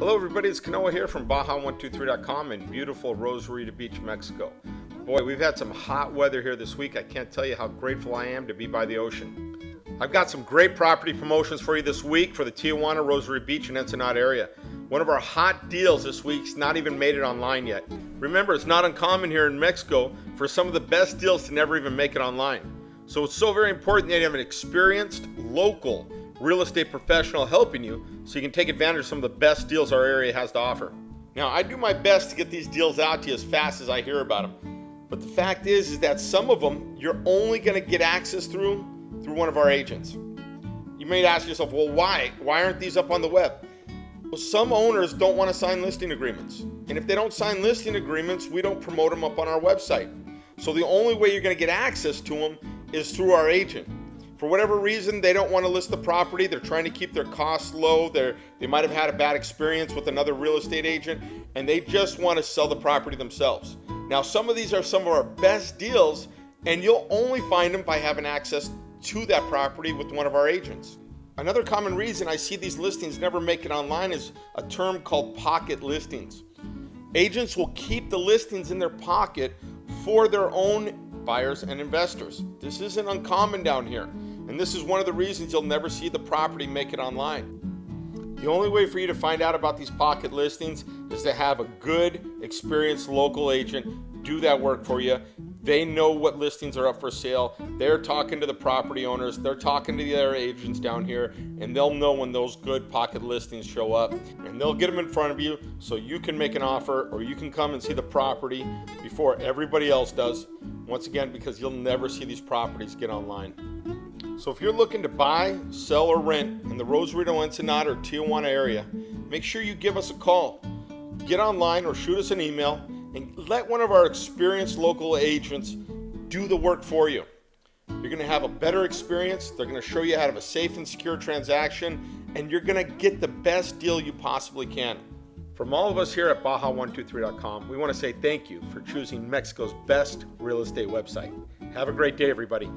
Hello everybody, it's Kanoa here from Baja123.com in beautiful Rosarito Beach, Mexico. Boy, we've had some hot weather here this week. I can't tell you how grateful I am to be by the ocean. I've got some great property promotions for you this week for the Tijuana, Rosarito Beach, and Ensenada area. One of our hot deals this week's not even made it online yet. Remember, it's not uncommon here in Mexico for some of the best deals to never even make it online. So it's so very important that you have an experienced, local, real estate professional helping you so you can take advantage of some of the best deals our area has to offer. Now, I do my best to get these deals out to you as fast as I hear about them. But the fact is, is that some of them you're only going to get access through through one of our agents. You may ask yourself, well, why? Why aren't these up on the web? Well, some owners don't want to sign listing agreements. And if they don't sign listing agreements, we don't promote them up on our website. So the only way you're going to get access to them is through our agent for whatever reason they don't want to list the property. They're trying to keep their costs low. They're they might have had a bad experience with another real estate agent and they just want to sell the property themselves. Now some of these are some of our best deals and you'll only find them by having access to that property with one of our agents. Another common reason i see these listings never make it online is a term called pocket listings. Agents will keep the listings in their pocket for their own buyers and investors. This isn't uncommon down here and this is one of the reasons you'll never see the property make it online. The only way for you to find out about these pocket listings is to have a good, experienced local agent do that work for you. They know what listings are up for sale. They're talking to the property owners. They're talking to the other agents down here, and they'll know when those good pocket listings show up. And they'll get them in front of you so you can make an offer or you can come and see the property before everybody else does. Once again, because you'll never see these properties get online. So if you're looking to buy, sell, or rent in the Rosarito, Ensenada, or Tijuana area, make sure you give us a call. Get online or shoot us an email and let one of our experienced local agents do the work for you. You're going to have a better experience. They're going to show you how to have a safe and secure transaction, and you're going to get the best deal you possibly can. From all of us here at Baja123.com, we want to say thank you for choosing Mexico's best real estate website. Have a great day, everybody.